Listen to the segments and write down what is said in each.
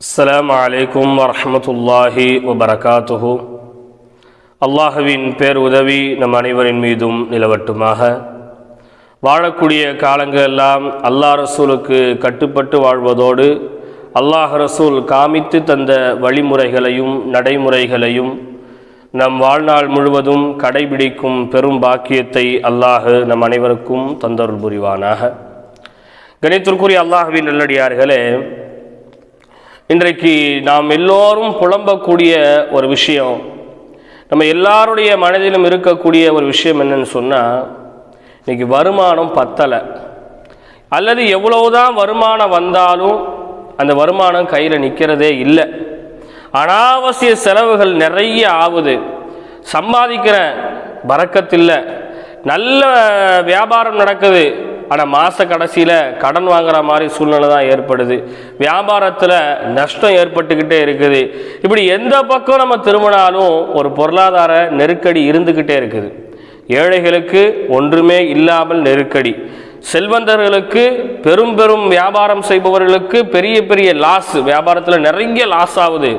அஸ்லாம் அலைக்கும் வரமத்துல்லாஹி வபரகாத்துஹு அல்லாஹுவின் பேர் உதவி நம் அனைவரின் மீதும் நிலவட்டுமாக. வாழக்கூடிய காலங்கள் எல்லாம் அல்லாஹ் ரசூலுக்கு கட்டுப்பட்டு வாழ்வதோடு அல்லாஹ் ரசூல் காமித்து தந்த வழிமுறைகளையும் நடைமுறைகளையும் நம் வாழ்நாள் முழுவதும் கடைபிடிக்கும் பெரும் பாக்கியத்தை அல்லாஹு நம் அனைவருக்கும் தந்தருள் புரிவானாக. கணித்திற்குரிய அல்லாஹுவின் நல்லடியார்களே இன்றைக்கு நாம் எல்லோரும் புலம்பக்கூடிய ஒரு விஷயம் நம்ம எல்லாருடைய மனதிலும் இருக்கக்கூடிய ஒரு விஷயம் என்னன்னு சொன்னால் இன்றைக்கி வருமானம் பத்தலை. அல்லது எவ்வளவுதான் வருமானம் வந்தாலும் அந்த வருமானம் கையில் நிற்கிறதே இல்லை. அனாவசிய செலவுகள் நிறைய ஆகுது. சம்பாதிக்கிறேன் பறக்கத்தில்லை. நல்ல வியாபாரம் நடக்குது. ஆனால் மாத கடைசியில் கடன் வாங்குற மாதிரி சூழ்நிலை தான் ஏற்படுது. வியாபாரத்தில் நஷ்டம் ஏற்பட்டுக்கிட்டே இருக்குது. இப்படி எந்த பக்கம் நம்ம திரும்பினாலும் ஒரு பொருளாதார நெருக்கடி இருந்துக்கிட்டே இருக்குது. ஏழைகளுக்கு ஒன்றுமே இல்லாமல் நெருக்கடி. செல்வந்தர்களுக்கு பெரும் பெரும் வியாபாரம் செய்பவர்களுக்கு பெரிய பெரிய லாஸ் வியாபாரத்தில் நிறைய லாஸ் ஆகுது.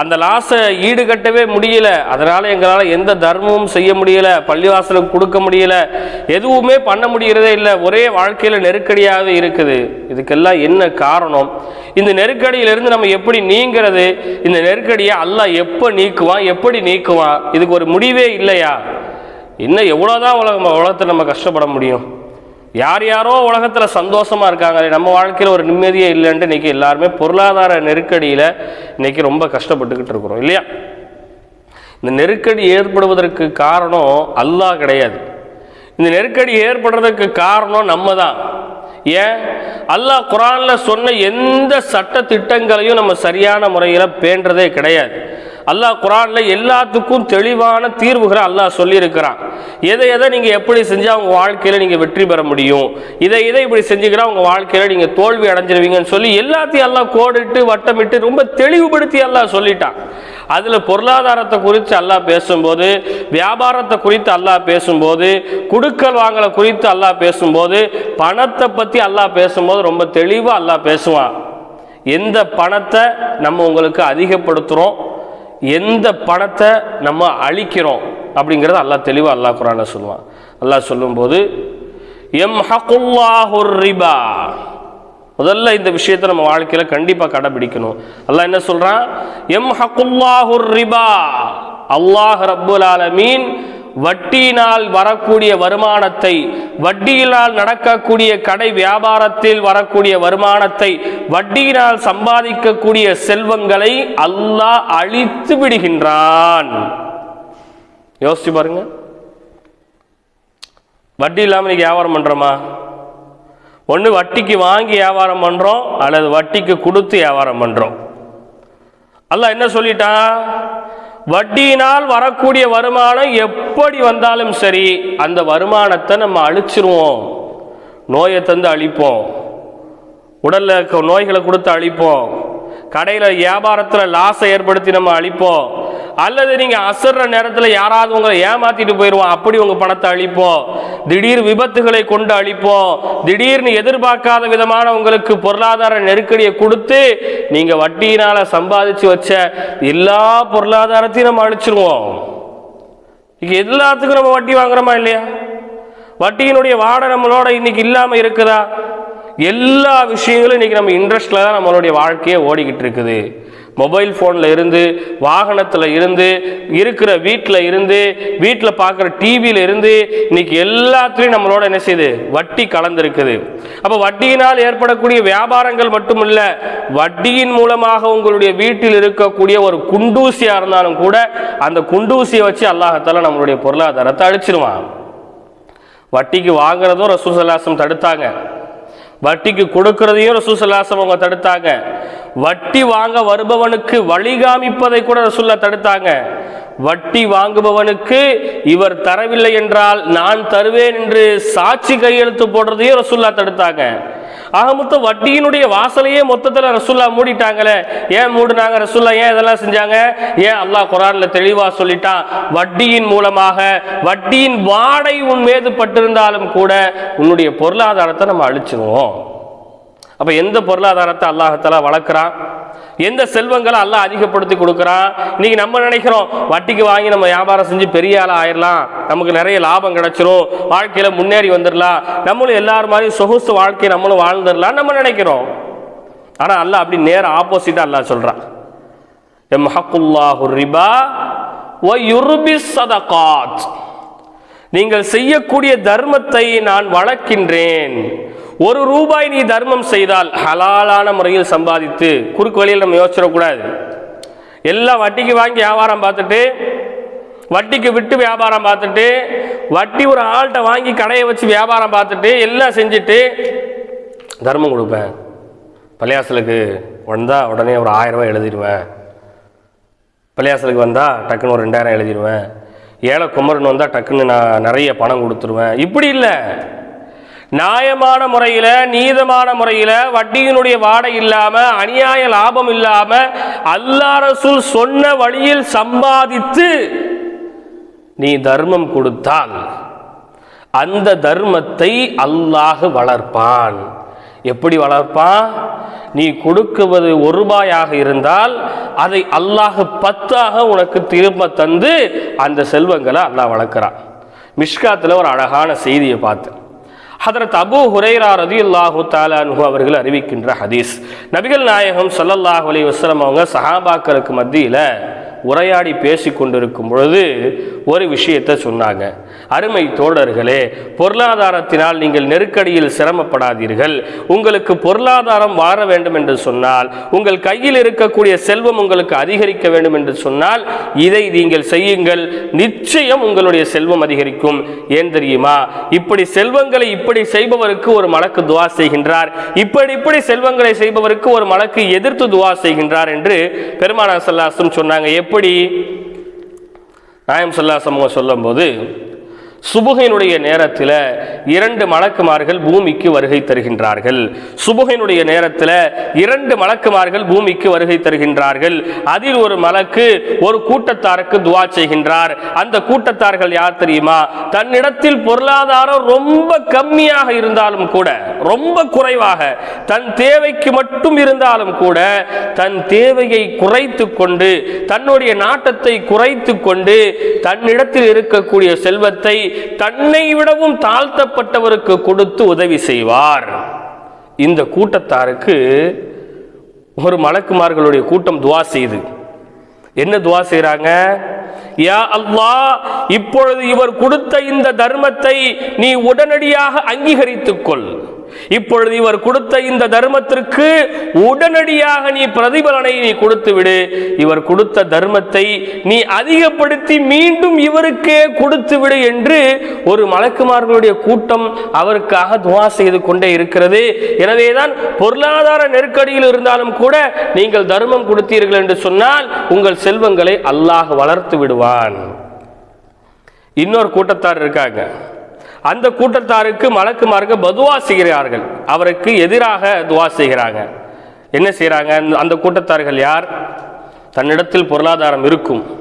அந்த லாஸை ஈடுகட்டவே முடியல. அதனால் எங்களால் எந்த தர்மமும் செய்ய முடியல பள்ளிவாசலுக்கு கொடுக்க முடியல எதுவுமே பண்ண முடிகிறதே இல்லை. ஒரே வாழ்க்கையில் நெருக்கடியாகவே இருக்குது. இதுக்கெல்லாம் என்ன காரணம்? இந்த நெருக்கடியிலிருந்து நம்ம எப்படி நீங்கிறது? இந்த நெருக்கடியை அல்லாஹ் எப்போ நீக்குவான்? எப்படி நீக்குவான்? இதுக்கு ஒரு முடிவே இல்லையா? இன்னும் எவ்வளோதான் உலகம் உலகத்தை நம்ம கஷ்டப்பட முடியும்? யார் யாரோ உலகத்தில் சந்தோஷமாக இருக்காங்களே நம்ம வாழ்க்கையில் ஒரு நிம்மதியே இல்லைன்ட்டு இன்றைக்கி எல்லாருமே பொருளாதார நெருக்கடியில் இன்றைக்கி ரொம்ப கஷ்டப்பட்டுக்கிட்டு இருக்கிறோம் இல்லையா? இந்த நெருக்கடி ஏற்படுவதற்கு காரணம் அல்லாஹ் கிடையாது. இந்த நெருக்கடி ஏற்படுறதுக்கு காரணம் நம்ம தான் ஏன்? அல்லாஹ் குரானில் சொன்ன எந்த சட்ட திட்டங்களையும் நம்ம சரியான முறையில் பேண்டதே கிடையாது. அல்லாஹ் குரானில் எல்லாத்துக்கும் தெளிவான தீர்வுகளை அல்லாஹ் சொல்லியிருக்கிறான். எதை எதை நீங்கள் எப்படி செஞ்சால் உங்கள் வாழ்க்கையில் நீங்கள் வெற்றி பெற முடியும்? இதை இதை இப்படி செஞ்சுக்கிறா உங்கள் வாழ்க்கையில் நீங்கள் தோல்வி அடைஞ்சிருவீங்கன்னு சொல்லி எல்லாத்தையும் எல்லாம் கோடிட்டு வட்டமிட்டு ரொம்ப தெளிவுபடுத்தி அல்லாஹ் சொல்லிட்டான். அதில் பொருளாதாரத்தை குறித்து அல்லாஹ் பேசும்போது வியாபாரத்தை குறித்து அல்லாஹ் பேசும்போது குடுக்கல் வாங்கலை குறித்து அல்லாஹ் பேசும்போது பணத்தை பற்றி அல்லாஹ் பேசும்போது ரொம்ப தெளிவாக அல்லாஹ் பேசுவான். எந்த பணத்தை நம்ம உங்களுக்கு அதிகப்படுத்துகிறோம் எந்த பணத்தை நம்ம அழிக்கிறோம் அப்படிங்கிறத அல்லாஹ் தெளிவாக அல்லாஹ் குரான சொல்லுவான். அல்லாஹ் சொல்லும்போது எம் ஹகுல்லாஹுர் ரிபா. முதல்ல இந்த விஷயத்தை நம்ம வாழ்க்கையில் கண்டிப்பாக கடைபிடிக்கணும். அல்லாஹ் என்ன சொல்கிறான் எம் ஹகுல்லாஹுர் ரிபா. அல்லாஹ் ரப்புல் ஆலமீன் வட்டியினால் வரக்கூடிய வருமானத்தை வட்டியினால் நடக்கக்கூடிய கடை வியாபாரத்தில் வரக்கூடிய வருமானத்தை வட்டியினால் சம்பாதிக்கக்கூடிய செல்வங்களை அல்லாஹ் அழித்து விடுகின்றான். யோசிச்சு பாருங்க. வட்டி இல்லாமல் இன்னைக்கு வியாபாரம் பண்ணுறோமா ஒன்று வட்டிக்கு வாங்கி வியாபாரம் பண்ணுறோம் அல்லது வட்டிக்கு கொடுத்து வியாபாரம் பண்ணுறோம் அல்ல என்ன சொல்லிட்டான்? வட்டியினால் வரக்கூடிய வருமானம் எப்படி வந்தாலும் சரி அந்த வருமானத்தை நம்ம அழிச்சிருவோம். நோயை தந்து அழிப்போம். உடலில் இருக்க நோய்களை கொடுத்து அழிப்போம். கடையில் வியாபாரத்தில் லாஸை ஏற்படுத்தி நம்ம அழிப்போம். அல்லது நீங்கள் அசர்ற நேரத்தில் யாராவது உங்களை ஏமாத்திட்டு போயிடுவோம் அப்படி உங்கள் பணத்தை அழிப்போம். திடீர் விபத்துகளை கொண்டு அழிப்போம். திடீர்னு எதிர்பார்க்காத விதமான உங்களுக்கு பொருளாதார நெருக்கடியை கொடுத்து நீங்கள் வட்டியினால் சம்பாதிச்சு வச்ச எல்லா பொருளாதாரத்தையும் நம்ம அழிச்சிருவோம். இங்க எல்லாத்துக்கும் நம்ம வட்டி வாங்குறோமா இல்லையா? வட்டியினுடைய வாடை நம்மளோட இன்னைக்கு இல்லாமல் இருக்குதா? எல்லா விஷயங்களும் இன்றைக்கி நம்ம இன்ட்ரெஸ்டில் தான் நம்மளுடைய வாழ்க்கையே ஓடிக்கிட்டு இருக்குது. மொபைல் ஃபோனில் இருந்து வாகனத்தில் இருந்து இருக்கிற வீட்டில் இருந்து வீட்டில் பார்க்குற டிவியில் இருந்து இன்னைக்கு எல்லாத்துலேயும் நம்மளோட என்ன செய்யுது? வட்டி கலந்துருக்குது. அப்போ வட்டியினால் ஏற்படக்கூடிய வியாபாரங்கள் மட்டும் இல்லை வட்டியின் மூலமாக உங்களுடைய வீட்டில் இருக்கக்கூடிய ஒரு குண்டூசியாக இருந்தாலும் கூட அந்த குண்டூசியை வச்சு அல்லாஹத்தால நம்மளுடைய பொருளாதாரத்தை அழிச்சிருவான். வட்டிக்கு வாங்குறதும் ரசூசல்லாசம் தடுத்தாங்க. வட்டிக்கு கொடுக்கிறதையும் ரசூசல்லாசம் அவங்க தடுத்தாங்க. வட்டி வாங்க வருபவனுக்கு வழிகாமிப்பதை கூட ரசூல்லா தடுத்தாங்க. வட்டி வாங்குபவனுக்கு இவர் தரவில்லை என்றால் நான் தருவேன் என்று சாட்சி கையெழுத்து போடுறதையும் ரசூல்லா தடுத்தாங்க. ஆக மொத்தம் வட்டியினுடைய வாசலையே மொத்தத்தில் ரசுல்லா மூடிட்டாங்களே. ஏன் மூடினாங்க ரசுல்லா? ஏன் இதெல்லாம் செஞ்சாங்க? ஏன் அல்லாஹ் குரான்ல தெளிவாக சொல்லிட்டான் வட்டியின் மூலமாக வட்டியின் வாடை உன் மீது பட்டிருந்தாலும் கூட உன்னுடைய பொருளாதாரத்தை நம்ம அழிச்சிருவோம். அப்போ எந்த பொருளாதாரத்தை அல்லாஹத்தாலா வளர்க்குறான்? எந்த செல்வங்களை அல்லா அதிகப்படுத்தி கொடுக்குறான் இன்னைக்கு நம்ம நினைக்கிறோம் வட்டிக்கு வாங்கி நம்ம வியாபாரம் செஞ்சு பெரிய ஆளாக ஆயிடலாம் நமக்கு நிறைய லாபம் கிடைச்சிரும். வாழ்க்கையில முன்னேறி வந்துடலாம் நம்மளும் எல்லாரும் மாதிரி சொகுசு வாழ்க்கையை நம்மளும் வாழ்ந்துடலாம் நம்ம நினைக்கிறோம். ஆனா அல்லாஹ் அப்படி நேர அல்லா அல்லாஹ் எம் ஹக்குல்லாஹு ரிபா வ யுர்பி சதகாத். நீங்கள் செய்யக்கூடிய தர்மத்தை நான் வளர்க்கின்றேன். ஒரு ரூபாய் நீ தர்மம் செய்தால் ஹலாலான முறையில் சம்பாதித்து குறுக்கு வழியில் நம்ம யோசிச்சிடக்கூடாது. எல்லாம் வட்டிக்கு வாங்கி வியாபாரம் பார்த்துட்டு வட்டிக்கு விட்டு வியாபாரம் பார்த்துட்டு வட்டி ஒரு ஆள்கிட்ட வாங்கி கடையை வச்சு வியாபாரம் பார்த்துட்டு எல்லாம் செஞ்சுட்டு தர்மம் கொடுப்பேன். பள்ளியாசலுக்கு வந்தால் உடனே ஒரு ஆயிரம் ரூபாய் எழுதிடுவேன். பள்ளியாசலுக்கு வந்தால் டக்குன்னு ஒரு ரெண்டாயிரம் எழுதிடுவேன். ஏழை குமரன் வந்தால் டக்குன்னு நான் நிறைய பணம் கொடுத்துருவேன். இப்படி இல்லை. நியாயமான முறையில் நீதமான முறையில் வட்டியினுடைய வாடை இல்லாமல் அநியாய லாபம் இல்லாமல் அல்லா ரசூல் சொன்ன வழியில் சம்பாதித்து நீ தர்மம் கொடுத்தால் அந்த தர்மத்தை அல்லாஹ் வளர்ப்பான். எப்படி வளர்ப்பான்? நீ கொடுக்குவது ஒரு ரூபாயாக இருந்தால் அதை அல்லாஹ் பத்தாக உனக்கு திரும்ப தந்து அந்த செல்வங்களை அல்லாஹ் வளர்க்குறான். மிஷ்காத்தில் ஒரு அழகான செய்தியை பார்த்தேன். ஹதரத் அபு ஹுரைரா ரதியுல்லாஹு தாலானு அவர்கள் அறிவிக்கின்ற ஹதீஸ். நபிகள் நாயகம் சல்லல்லாஹ் அலி வஸ்லம் அவங்க சஹாபாக்களுக்கு மத்தியில் உரையாடி பேசி கொண்டிருக்கும் பொழுது ஒரு விஷயத்தை சொன்னாங்க. அருமை தோழர்களே பொருளாதாரத்தினால் நீங்கள் நெருக்கடியில் சிரமப்படாதீர்கள். உங்களுக்கு பொருளாதாரம் வாழ வேண்டும் என்று சொன்னால் உங்கள் கையில் இருக்கக்கூடிய செல்வம் உங்களுக்கு அதிகரிக்க வேண்டும் என்று சொன்னால் இதை நீங்கள் செய்யுங்கள். நிச்சயம் உங்களுடைய செல்வம் அதிகரிக்கும். ஏன் தெரியுமா? இப்படி செல்வங்களை இப்படி செய்பவருக்கு ஒரு மலக்கு துவா செய்கின்றார். இப்படி இப்படி செல்வங்களை செய்பவருக்கு ஒரு மலக்கு எதிர்த்து துவா செய்கின்றார் என்று பெருமானா சல்லாசம் சொன்னாங்க. எப்படி நாயம் சொல்லா சமூகம் சொல்லும்போது சுபுகையினுடைய நேரத்தில் இரண்டு மலக்குமார்கள் பூமிக்கு வருகை தருகின்றார்கள். சுபுகையினுடைய நேரத்தில் இரண்டு மலக்குமார்கள் பூமிக்கு வருகை தருகின்றார்கள். அதில் ஒரு மலக்கு ஒரு கூட்டத்தாருக்கு துவா செய்கின்றார். அந்த கூட்டத்தார்கள் யார் தெரியுமா? தன்னிடத்தில் பொருளாதாரம் ரொம்ப கம்மியாக இருந்தாலும் கூட ரொம்ப குறைவாக தன் தேவைக்கு மட்டும் இருந்தாலும் கூட தன் தேவையை குறைத்து கொண்டு தன்னுடைய நாட்டத்தை குறைத்து கொண்டு தன்னிடத்தில் இருக்கக்கூடிய செல்வத்தை தன்னை விடவும் தாழ்த்தப்பட்டவருக்கு கொடுத்து உதவி செய்வார். இந்த கூட்டத்தாருக்கு ஒரு மலக்குமார்களுடைய கூட்டம் துவா செய்து. என்ன துவா செய்கிறாங்க யா அல்லாஹ் இப்பொழுது இவர் கொடுத்த இந்த தர்மத்தை நீ உடனடியாக அங்கீகரித்துக் கொள் இப்பொழுது இவர் கொடுத்த இந்த தர்மத்திற்கு உடனடியாக நீ பிரதிபலனை நீ கொடுத்து விடு இவர் கொடுத்த தர்மத்தை நீ அதிகப்படுத்தி மீண்டும் இவருக்கே கொடுத்து விடு என்று ஒரு மலக்குமார்களுடைய கூட்டம் அவருக்காக துவா செய்து கொண்டே இருக்கிறது. எனவேதான் பொருளாதார நெருக்கடியில் இருந்தாலும் கூட நீங்கள் தர்மம் கொடுத்தீர்கள் என்று சொன்னால் உங்கள் செல்வங்களை அல்லாஹ் வளர்த்து விடுவான். இன்னொரு கூட்டத்தார் இருக்காங்க. அந்த கூட்டத்தாருக்கு மலக்குமாருக்கு பதுவா செய்கிறார்கள். அவருக்கு எதிராக துவா செய்கிறாங்க. என்ன செய்கிறாங்க அந்த கூட்டத்தார்கள் யார்? தன்னிடத்தில் பொருளாதாரம் இருக்கும்.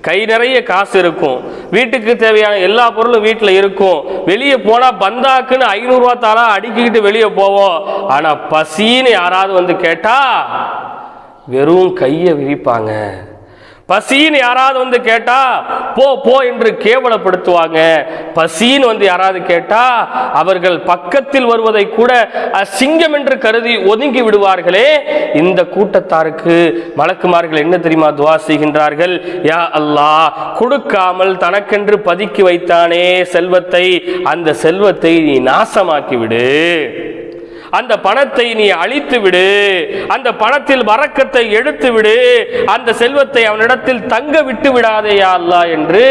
கை நிறைய காசு இருக்கும். வீட்டுக்கு தேவையான எல்லா பொருளும் வீட்டில் இருக்கும். வெளியே போனால் பந்தாக்குன்னு ஐநூறுரூவா தாரா அடுக்கிக்கிட்டு வெளியே போவோம். ஆனால் பசின்னு யாராவது வந்து கேட்டா வெறும் கையை விரிப்பாங்க. பசின்னு யாராவது வந்து கேட்டா போ போ என்று கேவலப்படுத்துவாங்க. பசின்னு வந்து யாராவது கேட்டா அவர்கள் பக்கத்தில் வருவதை கூட அசிங்கம் என்று கருதி ஒதுங்கி விடுவார்களே. இந்த கூட்டத்தாருக்கு மலக்குமார்கள் என்ன தெரியுமா துவா செய்கின்றார்கள்? யா அல்லாஹ் கொடுக்காமல் தனக்கென்று பதுக்கி வைத்தானே செல்வத்தை. அந்த செல்வத்தை நீ நாசமாக்கி விடு அந்த பணத்தை நீ அழித்து விடு. அந்த பணத்தில் வரக்கத்தை எடுத்து விடு. அந்த செல்வத்தை அவனிடத்தில் தங்க விட்டு விடாதேயா அல்லா என்று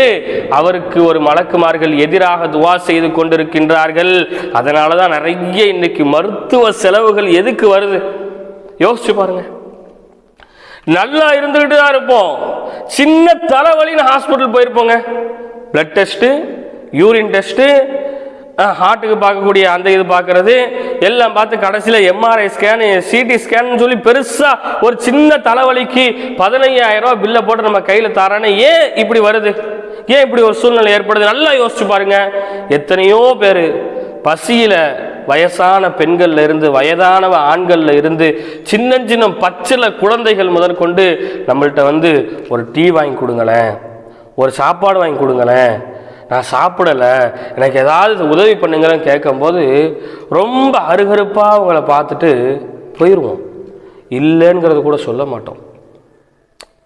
அவருக்கு ஒரு மலக்குமார்கள் எதிராக துவா செய்து கொண்டிருக்கின்றார்கள். அதனால தான் நிறைய இன்னைக்கு மருத்துவ செலவுகள் எதுக்கு வருது? யோசிச்சு பாருங்க. நல்லா இருந்துகிட்டு தான் இருப்போம். சின்ன தலைவலின்னு ஹாஸ்பிட்டல் போயிருப்போங்க. பிளட் டெஸ்ட்டு யூரின் டெஸ்ட்டு ஹார்ட்டுக்கு பார்க்கக்கூடிய அந்த இது பார்க்கறது. எல்லாம் பார்த்து கடைசியில் எம்ஆர்ஐ ஸ்கேன் சிடி ஸ்கேன் சொல்லி பெருசாக ஒரு சின்ன தலைவலிக்கு பதினையாயிரம் பில்லை போட்டு நம்ம கையில் தரானே ஏன் இப்படி வருது? ஏன் இப்படி ஒரு சூழ்நிலை ஏற்படுது? நல்லா யோசிச்சு பாருங்க. எத்தனையோ பேர் பசியில் வயசான பெண்கள்ல இருந்து வயதானவ ஆண்கள்ல இருந்து சின்ன சின்ன பச்சில குழந்தைகள் முதற்கொண்டு நம்மள்கிட்ட வந்து ஒரு டீ வாங்கி கொடுங்களேன். ஒரு சாப்பாடு வாங்கி கொடுங்களேன். நான் சாப்பிடலை எனக்கு ஏதாவது உதவி பண்ணுங்கன்னு கேட்கும்போது ரொம்ப அருகருப்பாக அவங்கள பார்த்துட்டு போயிடுவோம் இல்லைங்கிறத கூட சொல்ல மாட்டோம்.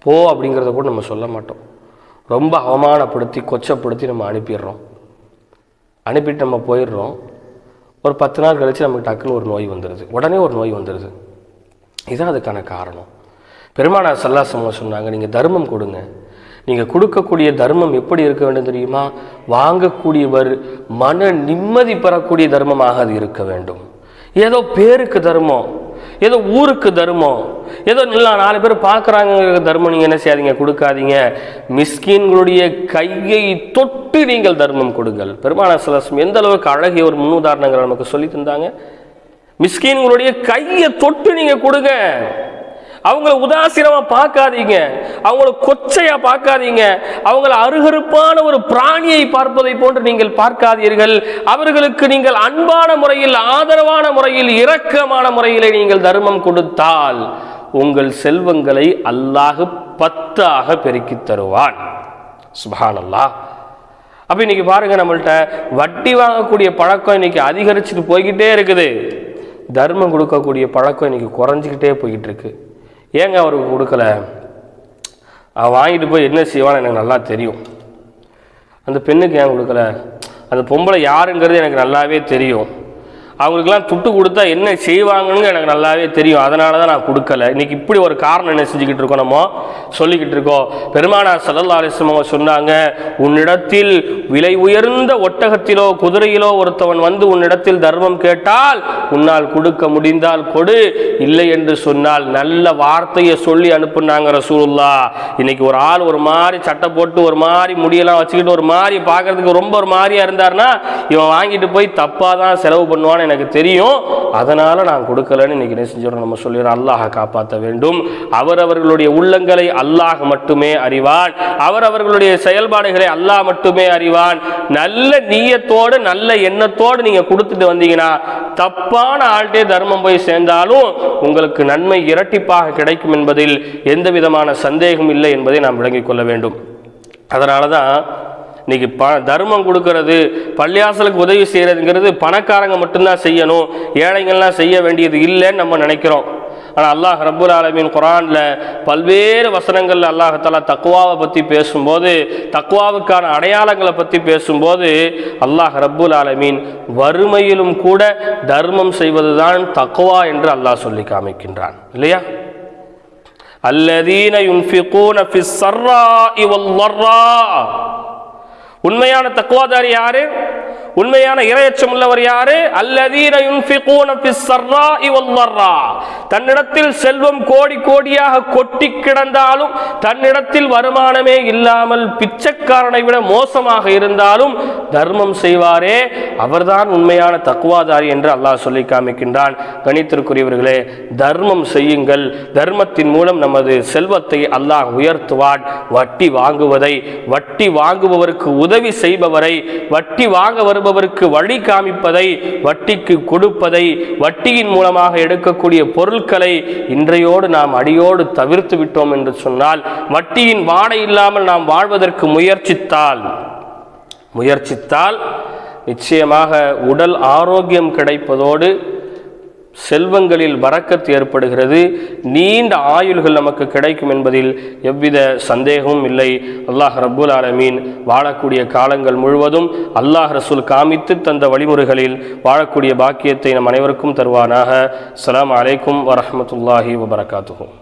போ அப்படிங்கிறத கூட நம்ம சொல்ல மாட்டோம். ரொம்ப அவமானப்படுத்தி கொச்சப்படுத்தி நம்ம அனுப்பிடுறோம். அனுப்பிட்டு நம்ம போயிடுறோம். ஒரு பத்து நாள் கழித்து நமக்கு டக்குன்னு ஒரு நோய் வந்துடுது உடனே ஒரு நோய் வந்துடுது இதுதான் அதுக்கான காரணம். பெருமானார் சல்லாசம்மா சொன்னாங்க நீங்கள் தர்மம் கொடுங்க. நீங்கள் கொடுக்கக்கூடிய தர்மம் எப்படி இருக்க வேண்டும் தெரியுமா? வாங்கக்கூடியவர் மன நிம்மதி பெறக்கூடிய தர்மமாக அது இருக்க வேண்டும். ஏதோ பேருக்கு தர்மம் ஏதோ ஊருக்கு தர்மம் ஏதோ இல்லை நாலு பேர் பார்க்குறாங்க தர்மம் நீங்கள் என்ன செய்யாதீங்க கொடுக்காதீங்க. மிஸ்கின்களுடைய கையை தொட்டு நீங்கள் தர்மம் கொடுங்கள். பெருமான சலசம் எந்த அளவுக்கு அழகிய ஒரு முன்னுதாரணங்களை நமக்கு சொல்லி தந்தாங்க? மிஸ்கின்களுடைய கையை தொட்டு நீங்கள் கொடுங்க. அவங்கள உதாசீனமாக பார்க்காதீங்க. அவங்கள கொச்சையாக பார்க்காதீங்க. அவங்கள அருகருப்பான ஒரு பிராணியை பார்ப்பதை போன்று நீங்கள் பார்க்காதீர்கள். அவர்களுக்கு நீங்கள் அன்பான முறையில் ஆதரவான முறையில் இரக்கமான முறையில் நீங்கள் தர்மம் கொடுத்தால் உங்கள் செல்வங்களை அல்லாஹ் பத்தாக பெருக்கித் தருவான். சுபானல்லா அப்போ இன்னைக்கு பாருங்க நம்மள்ட்ட வட்டி வாங்கக்கூடிய பழக்கம் இன்னைக்கு அதிகரிச்சுட்டு போய்கிட்டே இருக்குது. தர்மம் கொடுக்கக்கூடிய பழக்கம் இன்னைக்கு குறைஞ்சிக்கிட்டே போய்கிட்டு இருக்குது ஏங்க அவருக்கு கொடுக்கல? அவன் வாங்கிட்டு போய் என்ன செய்வான்னு எனக்கு நல்லா தெரியும். அந்த பெண்ணுக்கு ஏன் கொடுக்கல? அந்த பொம்பளை யாருங்கிறது எனக்கு நல்லாவே தெரியும். அவங்களுக்குலாம் துட்டு கொடுத்தா என்ன செய்வாங்கன்னு எனக்கு நல்லாவே தெரியும். அதனால தான் நான் கொடுக்கல. இன்னைக்கு இப்படி ஒரு காரணம் என்ன செஞ்சுக்கிட்டு இருக்கோம் நம்ம? சொல்லிக்கிட்டு இருக்கோம். பெருமானார் சல்லல்லா அலிஸ்லம் அவங்க சொன்னாங்க உன்னிடத்தில் விலை உயர்ந்த ஒட்டகத்திலோ குதிரையிலோ ஒருத்தவன் வந்து உன்னிடத்தில் தர்மம் கேட்டால் உன்னால் கொடுக்க முடிந்தால் கொடு. இல்லை என்று சொன்னால் நல்ல வார்த்தையை சொல்லி அனுப்புனாங்க ரசூலுல்லா இன்னைக்கு ஒரு ஆள் ஒரு மாதிரி சட்டை போட்டு ஒரு மாதிரி முடியெல்லாம் வச்சுக்கிட்டு ஒரு மாதிரி பார்க்கறதுக்கு ரொம்ப ஒரு மாதிரியா இருந்தாருன்னா இவன் வாங்கிட்டு போய் தப்பாக தான் செலவு பண்ணுவான்னு எனக்கு தெரியும். அதனால நான் கொடுக்கலன்னு இன்னைக்கு என்ன செஞ்சிடறோம்? நம்ம சொல்லிடுறோம் அல்லாஹ் காப்பாற்ற வேண்டும். அவர் அவர்களுடைய உள்ளங்களை அல்லாஹ் மட்டுமே அறிவான். அவர் அவர்களுடைய செயல்பாடுகளை அல்லாஹ் மட்டுமே அறிவான். நல்ல நீயத்தோடு நல்ல எண்ணத்தோடு நீங்க கொடுத்துட்டு வந்தீங்கன்னா தப்பான ஆள்கிட்டே தர்மம் போய் சேர்ந்தாலும் உங்களுக்கு நன்மை இரட்டிப்பாக கிடைக்கும் என்பதில் எந்த விதமான சந்தேகம் இல்லை என்பதை நாம் விளங்கிக் கொள்ள வேண்டும். அதனால தான் இன்னைக்கு ப தர்மம் கொடுக்கறது பள்ளியாசலுக்கு உதவி செய்கிறதுங்கிறது பணக்காரங்க மட்டும்தான் செய்யணும் ஏழைங்கள்லாம் செய்ய வேண்டியது இல்லைன்னு நம்ம நினைக்கிறோம். ஆனால் அல்லாஹ் ரபுல் ஆலமீன் குரானில் பல்வேறு வசனங்களில் அல்லாஹாலா தக்குவாவை பற்றி பேசும்போது தக்குவாவுக்கான அடையாளங்களை பற்றி பேசும்போது அல்லாஹ் ரபுல் ஆலமீன் வறுமையிலும் கூட தர்மம் செய்வதுதான் தக்குவா என்று அல்லாஹ் சொல்லி காமிக்கின்றான். இல்லையா? அல்லதீன யுன்ஃபிகூன ஃபிஸ் சர்ரா இவல் வர்ரா. உண்மையான தக்குவாதாரி யாரு? உண்மையான இரையச்சம் உள்ளவர் யாரு? தன்னிடத்தில் செல்வம் கோடி கோடியாக கொட்டி கிடந்தாலும் தன்னிடத்தில் வருமானமே இல்லாமல் பிச்சைக்காரனை விட மோசமாக இருந்தாலும் தர்மம் செய்வாரே. அவர்தான் உண்மையான தக்குவாதாரி என்று அல்லாஹ் சொல்லி காமிக்கின்றான். கணித்திற்குரியவர்களே தர்மம் செய்யுங்கள். தர்மத்தின் மூலம் நமது செல்வத்தை அல்லாஹ் உயர்த்துவான். வட்டி வாங்குவதை வட்டி வாங்குபவருக்கு உதவி செய்பவரை வட்டி வாங்க வருபவருக்கு வழி காமிப்பதை வட்டிக்கு கொடுப்பதை வட்டியின் மூலமாக எடுக்கக்கூடிய பொருட்களை இன்றையோடு நாம் அடியோடு தவிர்த்து விட்டோம் என்று சொன்னால் வட்டியின் வாடை இல்லாமல் நாம் வாழ்வதற்கு முயற்சித்தால் முயற்சித்தால் நிச்சயமாக உடல் ஆரோக்கியம் கிடைப்பதோடு செல்வங்களில் வரக்கத்து ஏற்படுகிறது. நீண்ட ஆயுள்கள் நமக்கு கிடைக்கும் என்பதில் எவ்வித சந்தேகமும் இல்லை. அல்லாஹ் ரபுல் ஆலமீன் வாழக்கூடிய காலங்கள் முழுவதும் அல்லாஹ் ரசூல் காமித்து தந்த வழிமுறைகளில் வாழக்கூடிய பாக்கியத்தை நம் அனைவருக்கும் தருவானாக. அஸ்ஸலாமு அலைக்கும் வரமத்துல்லாஹி வபரகாத்துகும்